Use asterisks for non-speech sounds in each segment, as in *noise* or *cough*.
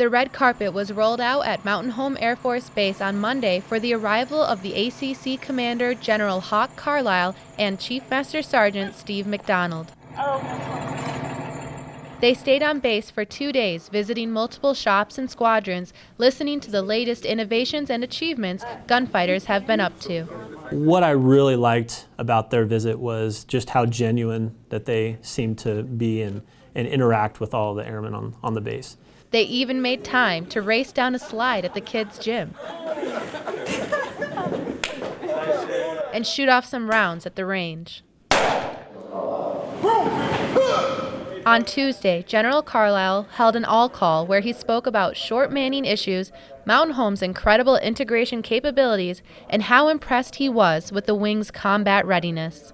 The red carpet was rolled out at Mountain Home Air Force Base on Monday for the arrival of the ACC Commander General Hawk Carlisle and Chief Master Sergeant Steve McDonald. They stayed on base for two days, visiting multiple shops and squadrons, listening to the latest innovations and achievements gunfighters have been up to. What I really liked about their visit was just how genuine that they seemed to be and, and interact with all the airmen on, on the base. They even made time to race down a slide at the kids' gym *laughs* and shoot off some rounds at the range. On Tuesday, General Carlisle held an all call where he spoke about short manning issues, Mountain Home's incredible integration capabilities, and how impressed he was with the wing's combat readiness.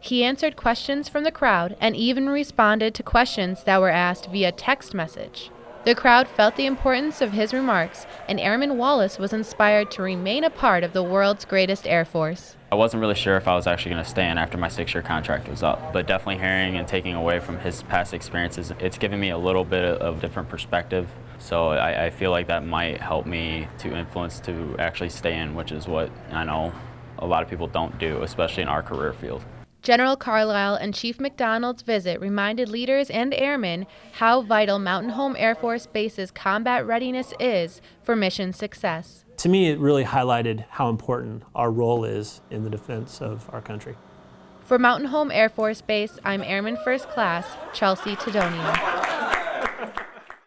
He answered questions from the crowd and even responded to questions that were asked via text message. The crowd felt the importance of his remarks, and Airman Wallace was inspired to remain a part of the world's greatest Air Force. I wasn't really sure if I was actually going to stay in after my six-year contract was up, but definitely hearing and taking away from his past experiences, it's given me a little bit of a different perspective. So I, I feel like that might help me to influence to actually stay in, which is what I know a lot of people don't do, especially in our career field. General Carlisle and Chief McDonald's visit reminded leaders and airmen how vital Mountain Home Air Force Base's combat readiness is for mission success. To me, it really highlighted how important our role is in the defense of our country. For Mountain Home Air Force Base, I'm Airman First Class Chelsea Tedonian.